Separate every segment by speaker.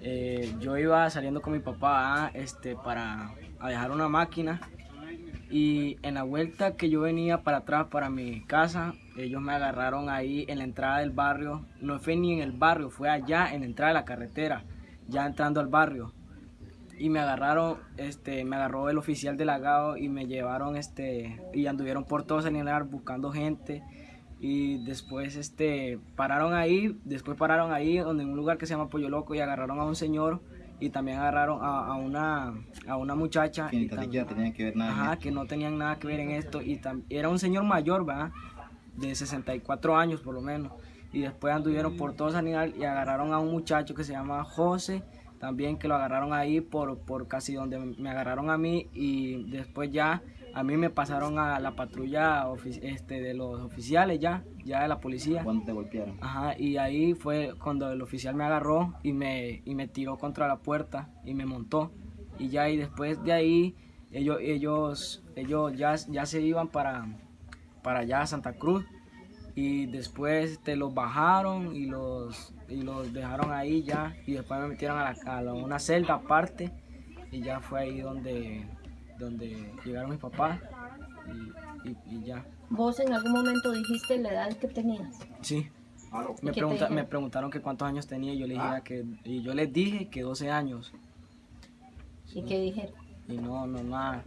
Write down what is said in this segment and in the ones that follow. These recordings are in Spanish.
Speaker 1: Eh, yo iba saliendo con mi papá este, para a dejar una máquina y en la vuelta que yo venía para atrás para mi casa, ellos me agarraron ahí en la entrada del barrio. No fue ni en el barrio, fue allá en la entrada de la carretera, ya entrando al barrio. Y me agarraron, este, me agarró el oficial del agado y me llevaron, este, y anduvieron por todo Salinar buscando gente y después este pararon ahí, después pararon ahí donde en un lugar que se llama Pollo Loco y agarraron a un señor y también agarraron a, una a una muchacha
Speaker 2: que tenían que ver nada
Speaker 1: ajá, que no tenían nada que ver en esto y era un señor mayor, ¿verdad? De 64 años por lo menos y después anduvieron por todo Sanidad y agarraron a un muchacho que se llama José también que lo agarraron ahí por, por casi donde me agarraron a mí y después ya a mí me pasaron a la patrulla este, de los oficiales ya, ya de la policía.
Speaker 2: ¿Cuándo te golpearon?
Speaker 1: Ajá, y ahí fue cuando el oficial me agarró y me, y me tiró contra la puerta y me montó. Y ya y después de ahí ellos, ellos, ellos ya, ya se iban para, para allá a Santa Cruz y después este, los bajaron y los, y los dejaron ahí ya y después me metieron a, a una celda aparte y ya fue ahí donde donde llegaron mis papás y, ya.
Speaker 3: ¿Vos en algún momento dijiste la edad que tenías?
Speaker 1: Sí. Me, me preguntaron que cuántos años tenía y yo, les dije que, y yo les dije que 12 años.
Speaker 3: ¿Y qué dijeron?
Speaker 1: Y no, no, nada.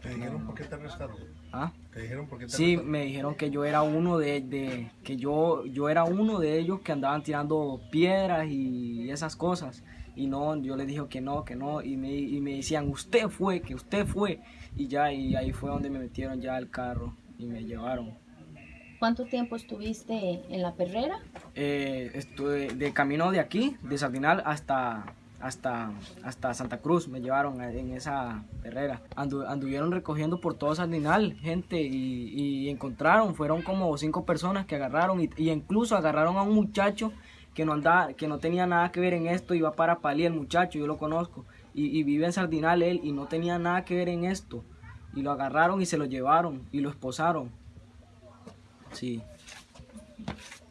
Speaker 4: ¿Te dijeron por qué te arrestaron?
Speaker 1: ¿Ah?
Speaker 4: ¿Te dijeron por qué te
Speaker 1: Sí, me dijeron que yo era uno de, de, que yo, yo era uno de ellos que andaban tirando piedras y esas cosas y no, yo le dije que no, que no, y me, y me decían, usted fue, que usted fue, y ya, y ahí fue donde me metieron ya al carro y me llevaron.
Speaker 3: ¿Cuánto tiempo estuviste en la perrera?
Speaker 1: Eh, estuve de camino de aquí, de Sardinal, hasta, hasta, hasta Santa Cruz, me llevaron en esa perrera. anduvieron recogiendo por todo Sardinal gente y, y, encontraron, fueron como cinco personas que agarraron y, y incluso agarraron a un muchacho que no andaba, que no tenía nada que ver en esto, iba para Pali el muchacho, yo lo conozco, y, vive en Sardinal él, y no tenía nada que ver en esto, y lo agarraron y se lo llevaron, y lo esposaron. Sí.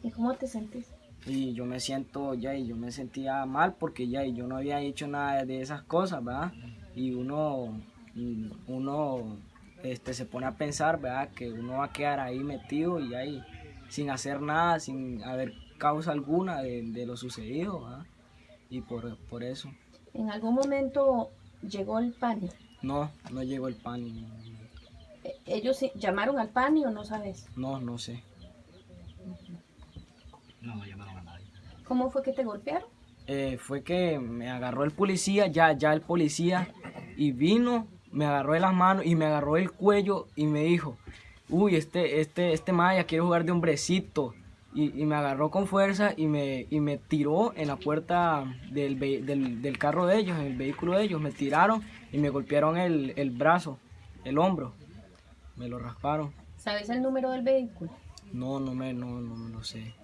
Speaker 3: ¿Y cómo te sentís?
Speaker 1: Y yo me siento ya, y yo me sentía mal porque ya, y yo no había hecho nada de esas cosas, ¿verdad? Y uno, uno este, se pone a pensar, ¿verdad? Que uno va a quedar ahí metido y ahí sin hacer nada, sin haber causa alguna de, lo sucedido y por, por, eso.
Speaker 3: ¿En algún momento llegó el PANI?
Speaker 1: No, no llegó el PANI.
Speaker 3: ¿E, ¿Ellos llamaron al PANI o no sabes?
Speaker 1: No, no sé.
Speaker 2: No, llamaron a nadie.
Speaker 3: ¿Cómo fue que te golpearon?
Speaker 1: Eh, fue que me agarró el policía, ya, ya el policía, y vino, me agarró de las manos y me agarró el cuello y me dijo, uy, este, este, este Maya quiere jugar de hombrecito y, me agarró con fuerza y me, y me tiró en la puerta del, del, carro de ellos, en el vehículo de ellos. Me tiraron y me golpearon el, el brazo, el hombro. Me lo rasparon.
Speaker 3: ¿Sabes el número del vehículo?
Speaker 1: No, no me, no, no, no sé.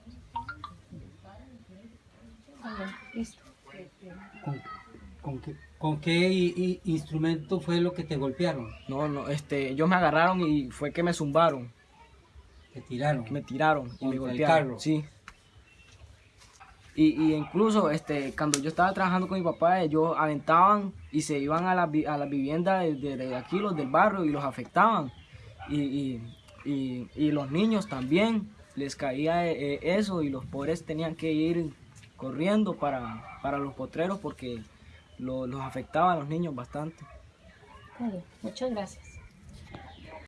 Speaker 3: listo.
Speaker 5: ¿Con, qué, con qué instrumento fue lo que te golpearon?
Speaker 1: No, no, este, ellos me agarraron y fue que me zumbaron.
Speaker 5: ¿Te tiraron?
Speaker 1: Me tiraron y me golpearon. Carro. Sí. Y, incluso este, cuando yo estaba trabajando con mi papá, ellos aventaban y se iban a la, a la vivienda de, aquí, los del barrio, y los afectaban. Y, los niños también les caía eh, eso y los pobres tenían que ir corriendo para, para los potreros porque los afectaba a los niños bastante.
Speaker 3: muchas gracias.